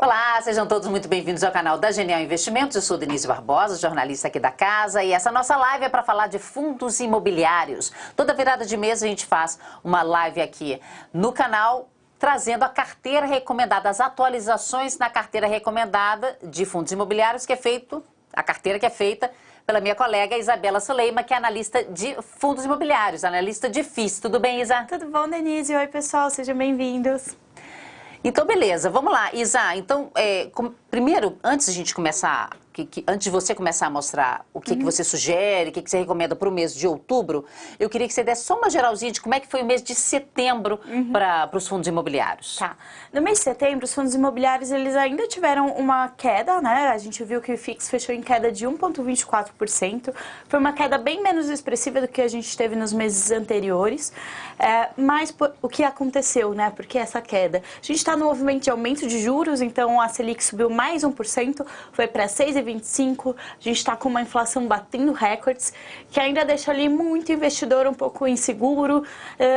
Olá, sejam todos muito bem-vindos ao canal da Genial Investimentos. Eu sou Denise Barbosa, jornalista aqui da casa, e essa nossa live é para falar de fundos imobiliários. Toda virada de mês a gente faz uma live aqui no canal trazendo a carteira recomendada, as atualizações na carteira recomendada de fundos imobiliários que é feito, a carteira que é feita pela minha colega Isabela Soleima, que é analista de fundos imobiliários, analista de FIS. Tudo bem, Isa? Tudo bom, Denise? Oi, pessoal, sejam bem-vindos. Então, beleza, vamos lá. Isa, então, é, primeiro, antes de a gente começar que, que, antes de você começar a mostrar o que, uhum. que você sugere, o que, você recomenda para o mês de outubro, eu queria que você desse só uma geralzinha de como é que foi o mês de setembro uhum. para os fundos imobiliários. Tá. No mês de setembro, os fundos imobiliários eles ainda tiveram uma queda, né? A gente viu que o FIX fechou em queda de 1,24%. Foi uma queda bem menos expressiva do que a gente teve nos meses anteriores. É, mas o que aconteceu, né? Porque essa queda? A gente está no movimento de aumento de juros, então a Selic subiu mais 1%, foi para 6,25%. 2025, a gente está com uma inflação batendo recordes, que ainda deixa ali muito investidor um pouco inseguro uh,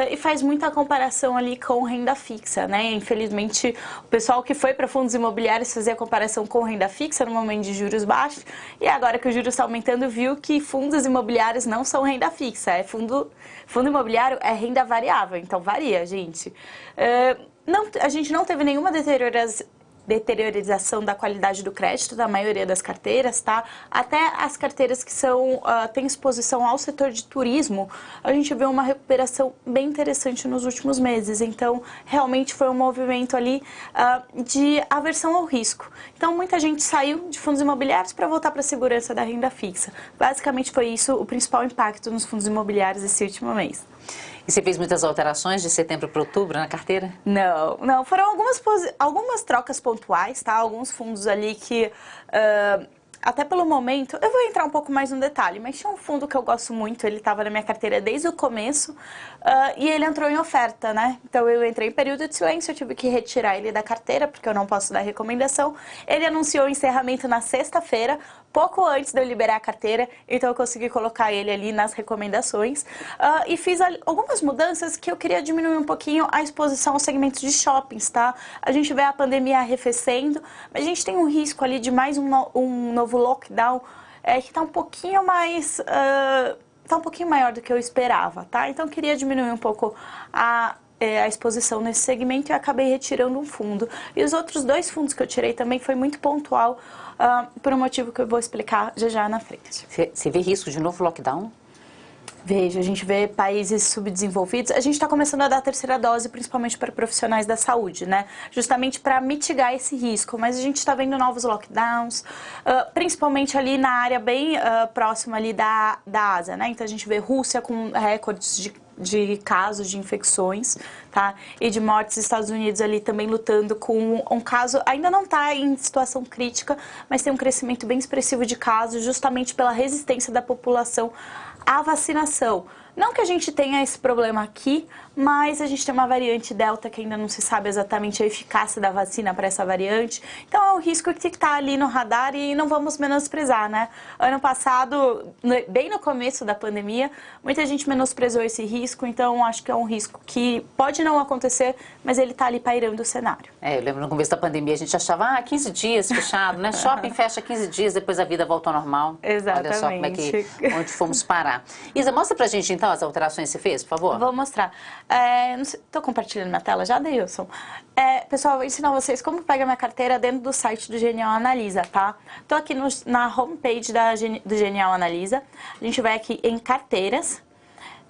e faz muita comparação ali com renda fixa, né? Infelizmente, o pessoal que foi para fundos imobiliários fazia comparação com renda fixa no momento de juros baixos e agora que o juros está aumentando, viu que fundos imobiliários não são renda fixa, é fundo, fundo imobiliário é renda variável, então varia, gente. Uh, não, a gente não teve nenhuma deterioração deteriorização da qualidade do crédito da maioria das carteiras, tá? Até as carteiras que são uh, têm exposição ao setor de turismo, a gente vê uma recuperação bem interessante nos últimos meses. Então, realmente foi um movimento ali uh, de aversão ao risco. Então, muita gente saiu de fundos imobiliários para voltar para a segurança da renda fixa. Basicamente, foi isso o principal impacto nos fundos imobiliários esse último mês. E você fez muitas alterações de setembro para outubro na carteira? Não, não. Foram algumas, algumas trocas pontuais, tá? Alguns fundos ali que... Uh, até pelo momento, eu vou entrar um pouco mais no detalhe, mas tinha um fundo que eu gosto muito, ele estava na minha carteira desde o começo uh, e ele entrou em oferta, né? Então eu entrei em período de silêncio, eu tive que retirar ele da carteira, porque eu não posso dar recomendação. Ele anunciou o encerramento na sexta-feira, pouco antes de eu liberar a carteira, então eu consegui colocar ele ali nas recomendações. Uh, e fiz algumas mudanças que eu queria diminuir um pouquinho a exposição aos segmentos de shoppings, tá? A gente vê a pandemia arrefecendo, mas a gente tem um risco ali de mais um, no, um novo lockdown é, que está um pouquinho mais... Uh, tá um pouquinho maior do que eu esperava, tá? Então eu queria diminuir um pouco a é, a exposição nesse segmento e acabei retirando um fundo. E os outros dois fundos que eu tirei também foi muito pontual, uh, por um motivo que eu vou explicar já já na frente. Você vê risco de novo lockdown? Veja, a gente vê países subdesenvolvidos. A gente está começando a dar a terceira dose, principalmente para profissionais da saúde, né? Justamente para mitigar esse risco. Mas a gente está vendo novos lockdowns, uh, principalmente ali na área bem uh, próxima ali da, da Ásia, né? Então a gente vê Rússia com recordes de de casos de infecções, tá? E de mortes, Estados Unidos ali também lutando com um caso, ainda não está em situação crítica, mas tem um crescimento bem expressivo de casos, justamente pela resistência da população à vacinação. Não que a gente tenha esse problema aqui, mas a gente tem uma variante Delta que ainda não se sabe exatamente a eficácia da vacina para essa variante. Então é um risco que está ali no radar e não vamos menosprezar, né? Ano passado, bem no começo da pandemia, muita gente menosprezou esse risco, então acho que é um risco que pode não acontecer, mas ele está ali pairando o cenário. É, eu lembro no começo da pandemia a gente achava, ah, 15 dias fechado, né? Shopping fecha 15 dias, depois a vida volta ao normal. Exatamente. Olha só como é que, onde fomos parar. Isa, mostra pra gente então as alterações que você fez, por favor. Vou mostrar. É, compartilhando minha tela já, Deilson? É, pessoal, vou ensinar vocês como pega minha carteira dentro do site do Genial Analisa, tá? Estou aqui no, na homepage da, do Genial Analisa. A gente vai aqui em carteiras.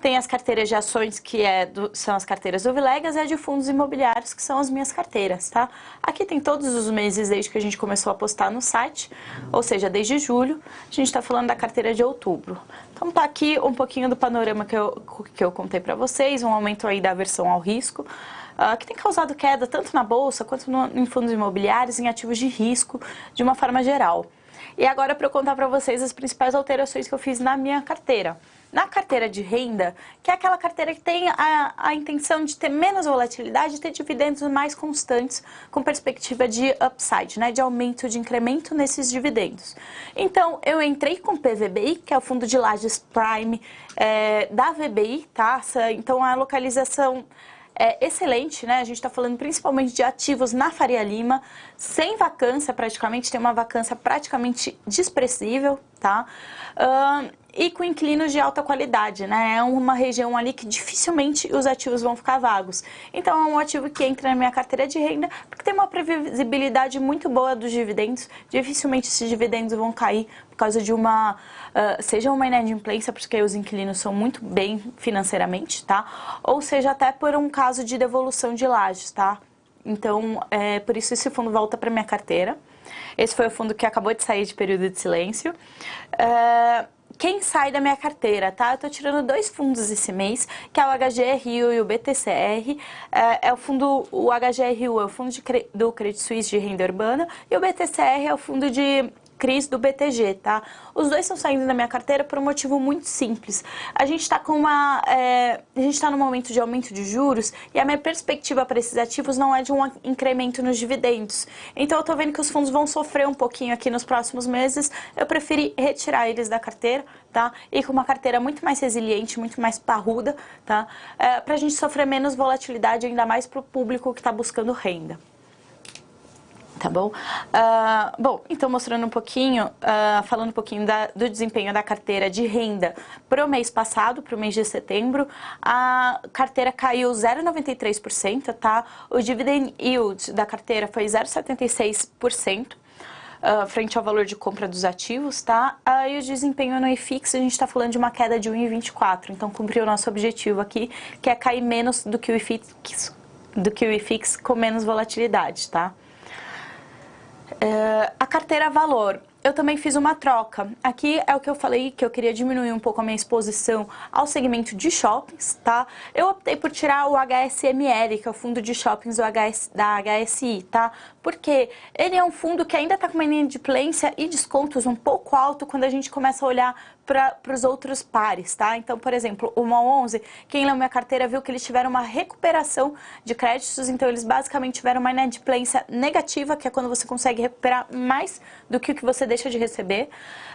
Tem as carteiras de ações, que é do, são as carteiras do Vilegas, e a de fundos imobiliários, que são as minhas carteiras, tá? Aqui tem todos os meses desde que a gente começou a postar no site, ou seja, desde julho. A gente está falando da carteira de outubro. Então tá aqui um pouquinho do panorama que eu, que eu contei para vocês, um aumento aí da aversão ao risco. Uh, que tem causado queda tanto na bolsa quanto no, em fundos imobiliários, em ativos de risco, de uma forma geral. E agora para eu contar para vocês as principais alterações que eu fiz na minha carteira. Na carteira de renda, que é aquela carteira que tem a, a intenção de ter menos volatilidade e ter dividendos mais constantes com perspectiva de upside, né, de aumento, de incremento nesses dividendos. Então, eu entrei com PVBI, que é o Fundo de Lajes Prime é, da VBI, tá? Então, a localização é excelente, né? A gente está falando principalmente de ativos na Faria Lima, sem vacância praticamente, tem uma vacância praticamente desprezível, tá? Uh, e com inquilinos de alta qualidade, né? É uma região ali que dificilmente os ativos vão ficar vagos. Então é um ativo que entra na minha carteira de renda porque tem uma previsibilidade muito boa dos dividendos. Dificilmente esses dividendos vão cair por causa de uma, uh, seja uma inadimplência, porque os inquilinos são muito bem financeiramente, tá? Ou seja até por um caso de devolução de lajes, tá? Então, é, por isso esse fundo volta para minha carteira. Esse foi o fundo que acabou de sair de período de silêncio. Uh, quem sai da minha carteira, tá? Eu tô tirando dois fundos esse mês, que é o HGRU e o BTCR. É, é o fundo, o HGRU é o fundo de, do Credit Suisse de renda urbana e o BTCR é o fundo de CRIs do BTG, tá? Os dois estão saindo da minha carteira por um motivo muito simples. A gente está com uma, é, a gente está no momento de aumento de juros e a minha perspectiva para esses ativos não é de um incremento nos dividendos. Então eu estou vendo que os fundos vão sofrer um pouquinho aqui nos próximos meses. Eu preferi retirar eles da carteira, tá? E com uma carteira muito mais resiliente, muito mais parruda, tá? É, para a gente sofrer menos volatilidade, ainda mais para o público que está buscando renda tá bom? Uh, bom, então mostrando um pouquinho, uh, falando um pouquinho da, do desempenho da carteira de renda para o mês passado, para o mês de setembro, a carteira caiu 0,93%, tá? O dividend yield da carteira foi 0,76%. Uh, frente ao valor de compra dos ativos, tá? Uh, e o desempenho no IFIX, a gente está falando de uma queda de 1,24, então cumpriu o nosso objetivo aqui, que é cair menos do que o IFIX, do que o IFIX com menos volatilidade, tá? Uh, a carteira valor, eu também fiz uma troca. Aqui é o que eu falei que eu queria diminuir um pouco a minha exposição ao segmento de shoppings, tá? Eu optei por tirar o HSML, que é o fundo de shoppings HS, da HSI, tá? Porque ele é um fundo que ainda está com uma inadimplência e descontos um pouco alto quando a gente começa a olhar para os outros pares, tá? Então, por exemplo, o MOL 11, quem leu minha carteira viu que eles tiveram uma recuperação de créditos, então eles basicamente tiveram uma inadimplência negativa, que é quando você consegue recuperar mais do que o que você deixa de receber,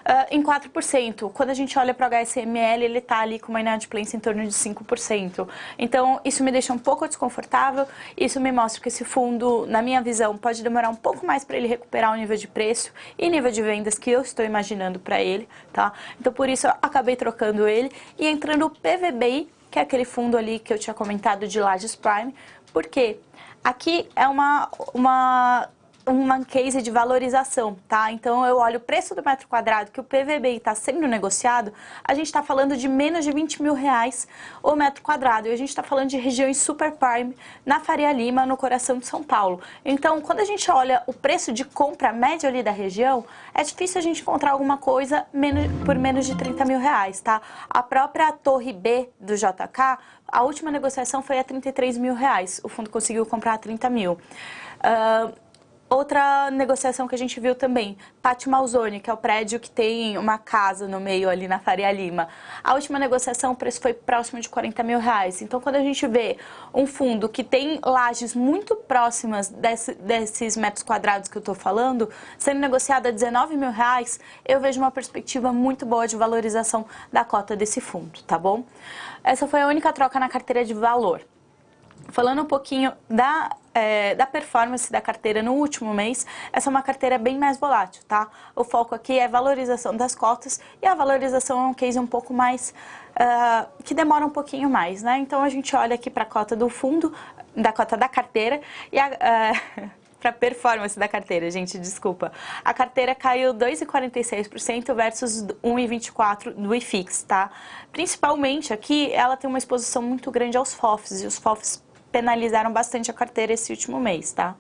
uh, em 4%. Quando a gente olha para o HSML, ele está ali com uma inadimplência em torno de 5%. Então, isso me deixa um pouco desconfortável, isso me mostra que esse fundo, na minha visão, pode demorar um pouco mais para ele recuperar o nível de preço e nível de vendas que eu estou imaginando para ele, tá? Então, por isso, eu acabei trocando ele e entrando o PVBI, que é aquele fundo ali que eu tinha comentado de Lages Prime, porque aqui é uma, uma uma case de valorização, tá? Então eu olho o preço do metro quadrado que o PVBI está sendo negociado, a gente está falando de menos de 20 mil reais o metro quadrado. E a gente está falando de regiões super prime na Faria Lima, no coração de São Paulo. Então, quando a gente olha o preço de compra médio ali da região, é difícil a gente encontrar alguma coisa menos, por menos de 30 mil reais, tá? A própria Torre B do JK, a última negociação foi a 33 mil reais. O fundo conseguiu comprar a 30 mil. Uh, Outra negociação que a gente viu também, Pátio Malzone, que é o prédio que tem uma casa no meio ali na Faria Lima. A última negociação, o preço foi próximo de 40 mil reais. Então, quando a gente vê um fundo que tem lajes muito próximas desse, desses metros quadrados que eu estou falando, sendo negociado a 19 mil reais, eu vejo uma perspectiva muito boa de valorização da cota desse fundo, tá bom? Essa foi a única troca na carteira de valor. Falando um pouquinho da, é, da performance da carteira no último mês, essa é uma carteira bem mais volátil, tá? O foco aqui é valorização das cotas e a valorização é um case um pouco mais, uh, que demora um pouquinho mais, né? Então a gente olha aqui para a cota do fundo, da cota da carteira e a... Uh, para performance da carteira, gente, desculpa. A carteira caiu 2,46% versus 1,24% do IFIX, tá? Principalmente aqui, ela tem uma exposição muito grande aos FOFs, e os FOFs penalizaram bastante a carteira esse último mês, tá?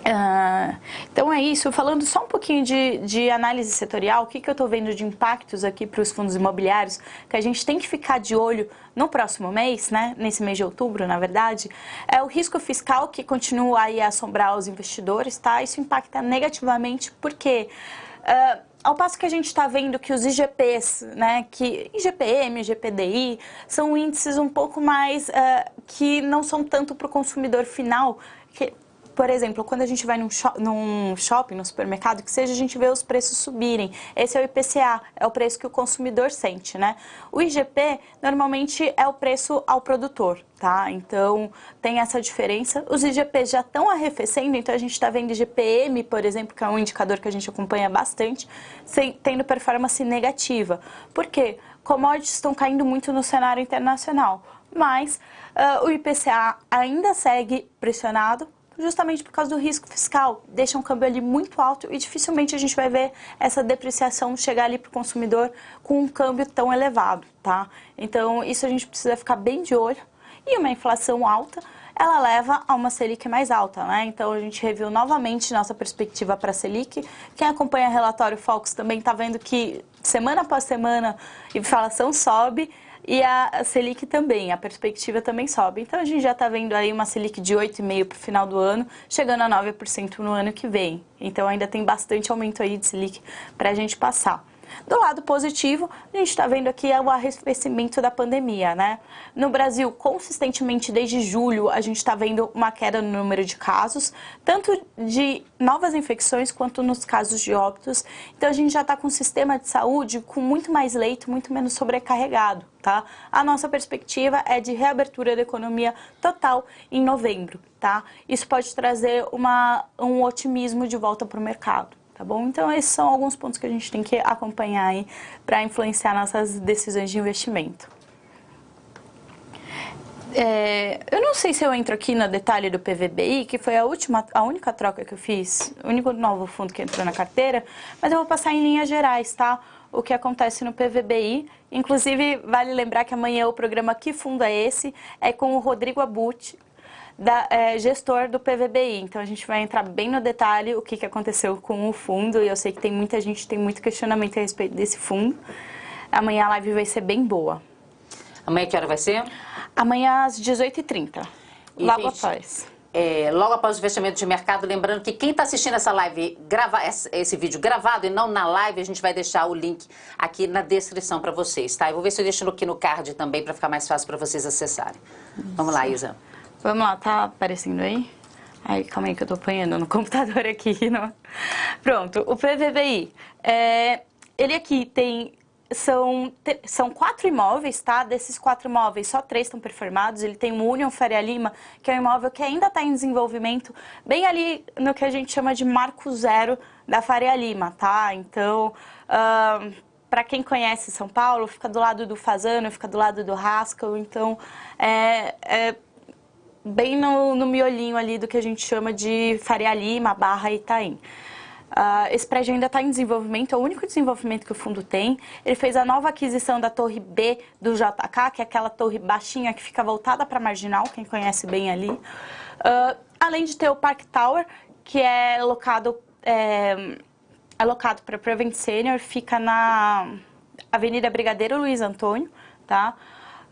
Uh, então é isso, falando só um pouquinho de, de análise setorial, o que, que eu estou vendo de impactos aqui para os fundos imobiliários, que a gente tem que ficar de olho no próximo mês, né, nesse mês de outubro, na verdade, é o risco fiscal que continua aí a assombrar os investidores, tá? Isso impacta negativamente porque... Uh, ao passo que a gente está vendo que os IGPs, né, que IGPM, IGPDI, são índices um pouco mais uh, que não são tanto para o consumidor final, que, por exemplo, quando a gente vai num, num shopping, no supermercado, que seja, a gente vê os preços subirem. Esse é o IPCA, é o preço que o consumidor sente, né? O IGP, normalmente, é o preço ao produtor, tá? Então, tem essa diferença. Os IGPs já estão arrefecendo, então a gente está vendo IGPM, por exemplo, que é um indicador que a gente acompanha bastante, sem, tendo performance negativa. Por quê? Commodities estão caindo muito no cenário internacional, mas uh, o IPCA ainda segue pressionado, justamente por causa do risco fiscal. Deixa um câmbio ali muito alto e dificilmente a gente vai ver essa depreciação chegar ali para o consumidor com um câmbio tão elevado, tá? Então, isso a gente precisa ficar bem de olho. E uma inflação alta, ela leva a uma Selic mais alta, né? Então, a gente reviu novamente nossa perspectiva para a Selic. Quem acompanha o relatório Fox também está vendo que semana após semana inflação sobe e a Selic também, a perspectiva também sobe. Então a gente já está vendo aí uma Selic de 8,5% para o final do ano, chegando a 9% no ano que vem. Então ainda tem bastante aumento aí de Selic para a gente passar. Do lado positivo, a gente está vendo aqui o arrefecimento da pandemia, né? No Brasil, consistentemente desde julho, a gente está vendo uma queda no número de casos, tanto de novas infecções quanto nos casos de óbitos. Então, a gente já está com um sistema de saúde com muito mais leito, muito menos sobrecarregado, tá? A nossa perspectiva é de reabertura da economia total em novembro, tá? Isso pode trazer uma, um otimismo de volta para o mercado tá bom? Então esses são alguns pontos que a gente tem que acompanhar aí para influenciar nossas decisões de investimento. É, eu não sei se eu entro aqui no detalhe do PVBI, que foi a última, a única troca que eu fiz, o único novo fundo que entrou na carteira, mas eu vou passar em linhas gerais, tá? O que acontece no PVBI. Inclusive, vale lembrar que amanhã o programa Que Fundo é Esse? É com o Rodrigo Abut, da, é, gestor do PVBI. Então a gente vai entrar bem no detalhe o que, que aconteceu com o fundo e eu sei que tem muita gente tem muito questionamento a respeito desse fundo. Amanhã a live vai ser bem boa. Amanhã que hora vai ser? Amanhã às 18h30, logo gente, após. É, logo após o fechamento de mercado, lembrando que quem está assistindo essa live, grava, esse vídeo gravado e não na live, a gente vai deixar o link aqui na descrição para vocês, tá? Eu vou ver se eu deixo aqui no card também para ficar mais fácil para vocês acessarem. Vamos lá, Isa. Vamos lá, tá aparecendo aí? Ai, calma aí que eu tô apanhando no computador aqui. Não... Pronto, o PVBI. É, ele aqui tem... São, são quatro imóveis, tá? Desses quatro imóveis, só três estão performados. Ele tem o Union Faria Lima, que é um imóvel que ainda está em desenvolvimento, bem ali no que a gente chama de marco zero da Faria Lima, tá? Então, uh, para quem conhece São Paulo, fica do lado do Fazano, fica do lado do Haskell, então é, é bem no, no miolinho ali do que a gente chama de Faria Lima, Barra e Itaim. Uh, esse prédio ainda está em desenvolvimento, é o único desenvolvimento que o fundo tem. Ele fez a nova aquisição da torre B do JK, que é aquela torre baixinha que fica voltada para a Marginal, quem conhece bem ali. Uh, além de ter o Park Tower, que é locado, é, é locado para Prevent Senior, fica na Avenida Brigadeiro Luiz Antônio, tá?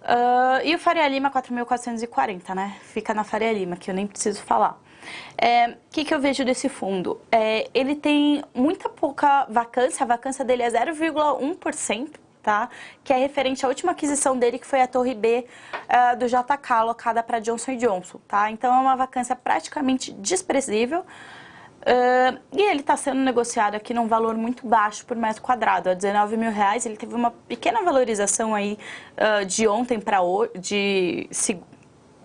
Uh, e o Faria Lima 4.440, né? Fica na Faria Lima, que eu nem preciso falar. O é, que, que eu vejo desse fundo? É, ele tem muita pouca vacância, a vacância dele é 0,1%, tá? Que é referente à última aquisição dele, que foi a Torre B uh, do JK, alocada para Johnson Johnson, tá? Então é uma vacância praticamente desprezível. Uh, e ele está sendo negociado aqui num valor muito baixo por metro quadrado, a 19 mil reais. Ele teve uma pequena valorização aí uh, de ontem para hoje,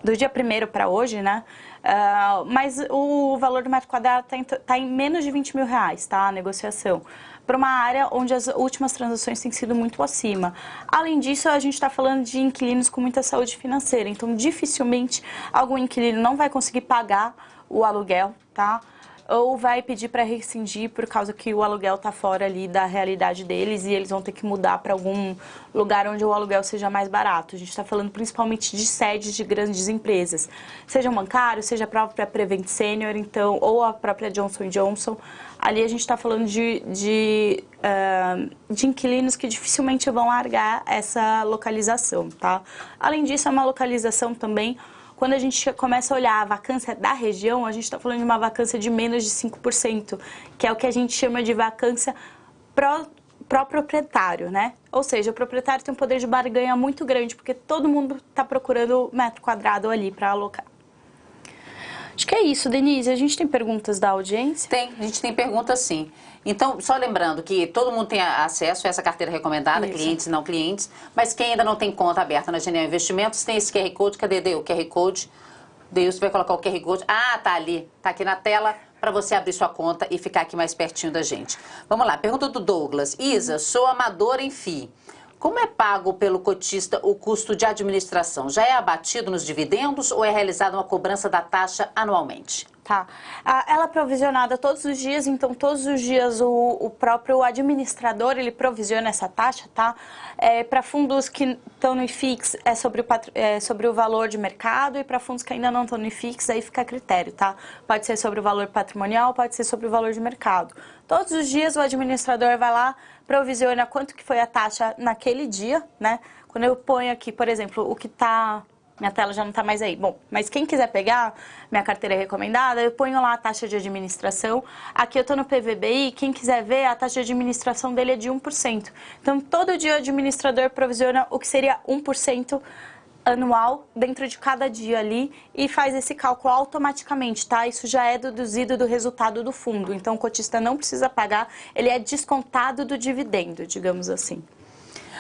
do dia primeiro para hoje, né? Uh, mas o valor do metro quadrado está em, tá em, menos de 20 mil reais, tá? A negociação. Para uma área onde as últimas transações têm sido muito acima. Além disso, a gente está falando de inquilinos com muita saúde financeira, então dificilmente algum inquilino não vai conseguir pagar o aluguel, tá? Ou vai pedir para rescindir por causa que o aluguel está fora ali da realidade deles e eles vão ter que mudar para algum lugar onde o aluguel seja mais barato. A gente está falando principalmente de sedes de grandes empresas, seja bancário, seja a própria Prevent Senior, então, ou a própria Johnson Johnson. Ali a gente está falando de, de, uh, de inquilinos que dificilmente vão largar essa localização, tá? Além disso, é uma localização também quando a gente começa a olhar a vacância da região, a gente está falando de uma vacância de menos de 5%, que é o que a gente chama de vacância pró proprietário, né? Ou seja, o proprietário tem um poder de barganha muito grande, porque todo mundo está procurando metro quadrado ali para alocar. Acho que é isso, Denise. A gente tem perguntas da audiência? Tem, a gente tem perguntas sim. Então, só lembrando que todo mundo tem acesso a essa carteira recomendada, isso. clientes e não clientes, mas quem ainda não tem conta aberta na Genial Investimentos, tem esse QR Code. Cadê o QR Code? Deus vai colocar o QR Code. Ah, tá ali, tá aqui na tela para você abrir sua conta e ficar aqui mais pertinho da gente. Vamos lá, pergunta do Douglas. Isa, sou amador em FII. Como é pago pelo cotista o custo de administração? Já é abatido nos dividendos ou é realizada uma cobrança da taxa anualmente? Tá. Ela é provisionada todos os dias, então todos os dias o, o próprio administrador ele provisiona essa taxa, tá? É, para fundos que estão no IFIX é sobre, o, é sobre o valor de mercado e para fundos que ainda não estão no IFIX aí fica a critério, tá? Pode ser sobre o valor patrimonial, pode ser sobre o valor de mercado. Todos os dias o administrador vai lá, provisiona quanto que foi a taxa naquele dia, né? Quando eu ponho aqui, por exemplo, o que está minha tela já não está mais aí. Bom, mas quem quiser pegar minha carteira recomendada, eu ponho lá a taxa de administração. Aqui eu estou no PVBI, quem quiser ver, a taxa de administração dele é de 1%. Então, todo dia o administrador provisiona o que seria 1% anual dentro de cada dia ali e faz esse cálculo automaticamente, tá? Isso já é deduzido do resultado do fundo. Então, o cotista não precisa pagar, ele é descontado do dividendo, digamos assim.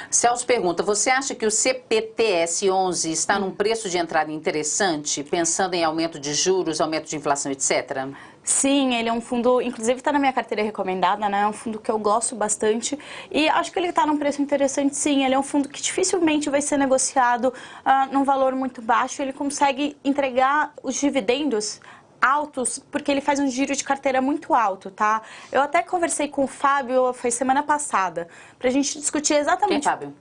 Celso pergunta, você acha que o CPTS 11 está num preço de entrada interessante, pensando em aumento de juros, aumento de inflação, etc.? Sim, ele é um fundo, inclusive está na minha carteira recomendada, né? É um fundo que eu gosto bastante e acho que ele está num preço interessante sim. Ele é um fundo que dificilmente vai ser negociado uh, num valor muito baixo. Ele consegue entregar os dividendos altos porque ele faz um giro de carteira muito alto, tá? Eu até conversei com o Fábio, foi semana passada, pra gente discutir exatamente... Quem, Fábio?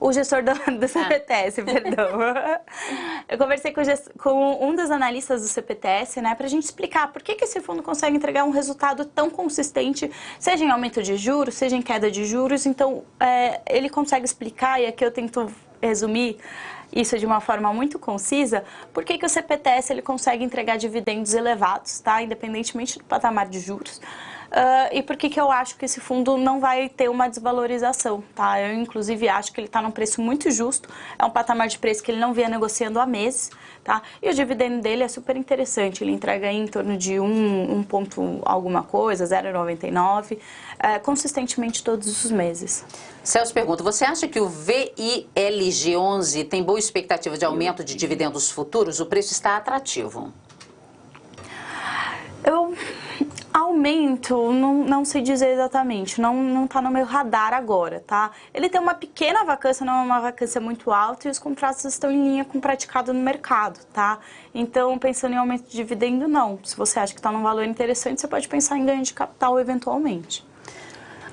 O gestor do, do CPTS, ah. perdão. Eu conversei com, com, um dos analistas do CPTS, né, pra gente explicar por que, que esse fundo consegue entregar um resultado tão consistente, seja em aumento de juros, seja em queda de juros. Então, é, ele consegue explicar, e aqui eu tento resumir isso de uma forma muito concisa, por que, que o CPTS ele consegue entregar dividendos elevados, tá? independentemente do patamar de juros. Uh, e por que, que eu acho que esse fundo não vai ter uma desvalorização, tá? Eu, inclusive, acho que ele está num preço muito justo, é um patamar de preço que ele não vinha negociando há meses, tá? E o dividendo dele é super interessante, ele entrega em torno de 1, 1 ponto alguma coisa, 0,99, é, consistentemente todos os meses. Celso pergunta, você acha que o VILG11 tem boa expectativa de aumento de dividendos futuros? O preço está atrativo. Eu Aumento, não, não sei dizer exatamente, não, não tá no meu radar agora, tá? Ele tem uma pequena vacância, não é uma vacância muito alta e os contratos estão em linha com o praticado no mercado, tá? Então, pensando em aumento de dividendo, não. Se você acha que está num valor interessante, você pode pensar em ganho de capital eventualmente.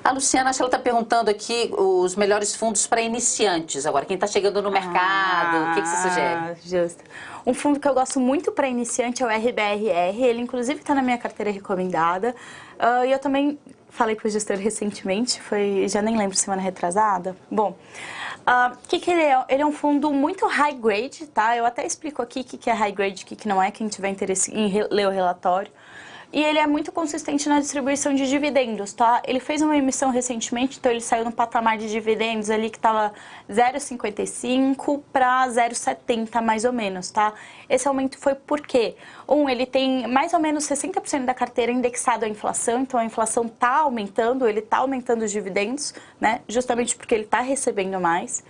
A Luciana, acho que ela está perguntando aqui os melhores fundos para iniciantes. Agora, quem está chegando no mercado, ah, o que, que você sugere? Justo. Um fundo que eu gosto muito para iniciante é o RBRR, ele inclusive está na minha carteira recomendada. Uh, e eu também falei para o gestor recentemente, foi, já nem lembro, semana retrasada. Bom, o uh, ah, que, que ele é? Ele é um fundo muito high grade, tá? Eu até explico aqui o que, que é high grade o que, que não é, quem tiver interesse em ler o relatório e ele é muito consistente na distribuição de dividendos, tá? Ele fez uma emissão recentemente, então ele saiu no patamar de dividendos ali que estava 0,55 para 0,70 mais ou menos, tá? Esse aumento foi por quê? Um, ele tem mais ou menos 60% da carteira indexado à inflação, então a inflação está aumentando, ele está aumentando os dividendos, né? Justamente porque ele está recebendo mais.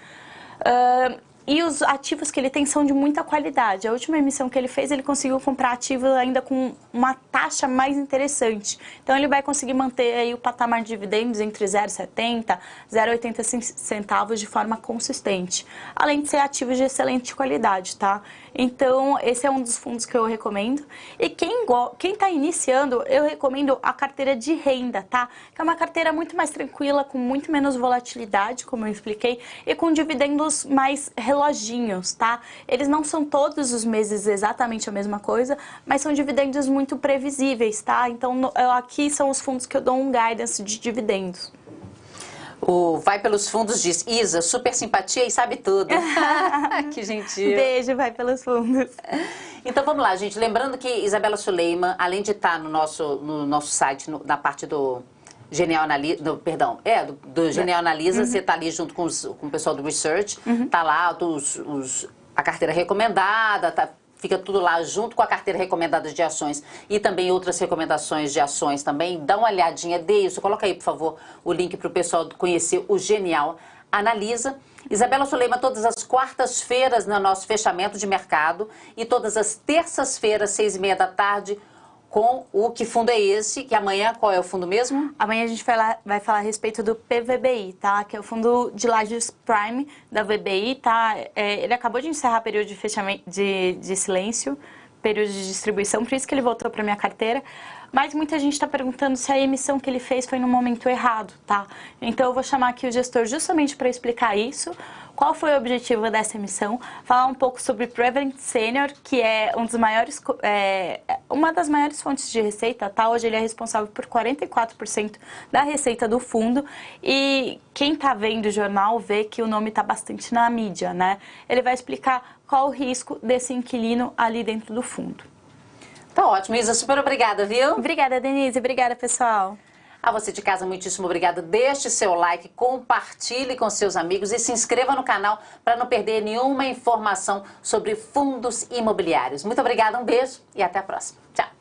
Uh, e os ativos que ele tem são de muita qualidade. A última emissão que ele fez, ele conseguiu comprar ativos ainda com uma taxa mais interessante. Então, ele vai conseguir manter aí o patamar de dividendos entre 0,70 e 0,80 centavos de forma consistente. Além de ser ativos de excelente qualidade, tá? Então, esse é um dos fundos que eu recomendo. E quem está iniciando, eu recomendo a carteira de renda, tá? Que é uma carteira muito mais tranquila, com muito menos volatilidade, como eu expliquei, e com dividendos mais reloginhos, tá? Eles não são todos os meses exatamente a mesma coisa, mas são dividendos muito previsíveis, tá? Então, aqui são os fundos que eu dou um guidance de dividendos. O Vai Pelos Fundos diz, Isa, super simpatia e sabe tudo. que gentil. Beijo, Vai Pelos Fundos. Então vamos lá, gente. Lembrando que Isabela Suleiman, além de estar no nosso, no nosso site, no, na parte do Genial Analisa, perdão, é, do, do Genial Analisa, uhum. você está ali junto com, os, com o pessoal do Research, uhum. tá lá os, os, a carteira recomendada, tá fica tudo lá junto com a carteira recomendada de ações e também outras recomendações de ações também. Dá uma olhadinha, dê isso, coloca aí, por favor, o link para o pessoal conhecer o Genial Analisa. Isabela Suleima, todas as quartas-feiras no nosso fechamento de mercado e todas as terças-feiras, seis e meia da tarde, com o que fundo é esse, que amanhã qual é o fundo mesmo? Amanhã a gente vai, lá, vai falar a respeito do PVBI, tá? Que é o fundo de lajes Prime da VBI, tá? É, ele acabou de encerrar período de fechamento de, de silêncio, período de distribuição, por isso que ele voltou para minha carteira. Mas muita gente está perguntando se a emissão que ele fez foi no momento errado, tá? Então eu vou chamar aqui o gestor justamente para explicar isso qual foi o objetivo dessa emissão, falar um pouco sobre Prevent Senior, que é, um dos maiores, é, uma das maiores fontes de receita, tá? Hoje ele é responsável por 44% da receita do fundo e quem está vendo o jornal vê que o nome está bastante na mídia, né? Ele vai explicar qual o risco desse inquilino ali dentro do fundo. Tá ótimo, Isa, super obrigada, viu? Obrigada, Denise. Obrigada, pessoal. A você de casa, muitíssimo obrigada. Deixe seu like, compartilhe com seus amigos e se inscreva no canal para não perder nenhuma informação sobre fundos imobiliários. Muito obrigada, um beijo e até a próxima. Tchau.